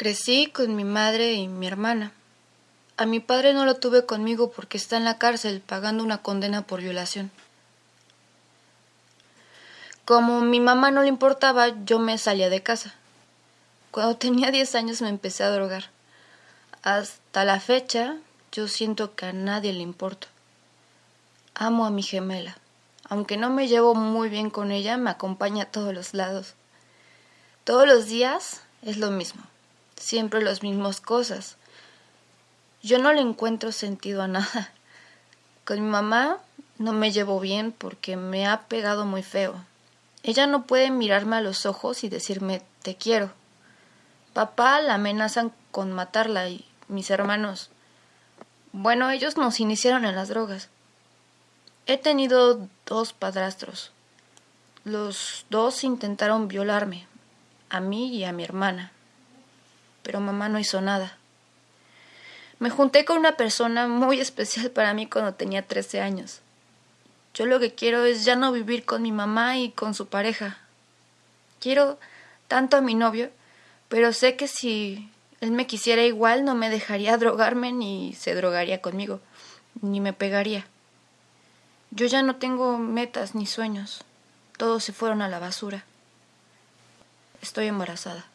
Crecí con mi madre y mi hermana. A mi padre no lo tuve conmigo porque está en la cárcel pagando una condena por violación. Como mi mamá no le importaba, yo me salía de casa. Cuando tenía 10 años me empecé a drogar. Hasta la fecha, yo siento que a nadie le importo. Amo a mi gemela. Aunque no me llevo muy bien con ella, me acompaña a todos los lados. Todos los días es lo mismo siempre las mismas cosas. Yo no le encuentro sentido a nada. Con mi mamá no me llevo bien porque me ha pegado muy feo. Ella no puede mirarme a los ojos y decirme te quiero. Papá la amenazan con matarla y mis hermanos. Bueno, ellos nos iniciaron en las drogas. He tenido dos padrastros. Los dos intentaron violarme, a mí y a mi hermana pero mamá no hizo nada. Me junté con una persona muy especial para mí cuando tenía 13 años. Yo lo que quiero es ya no vivir con mi mamá y con su pareja. Quiero tanto a mi novio, pero sé que si él me quisiera igual no me dejaría drogarme ni se drogaría conmigo, ni me pegaría. Yo ya no tengo metas ni sueños. Todos se fueron a la basura. Estoy embarazada.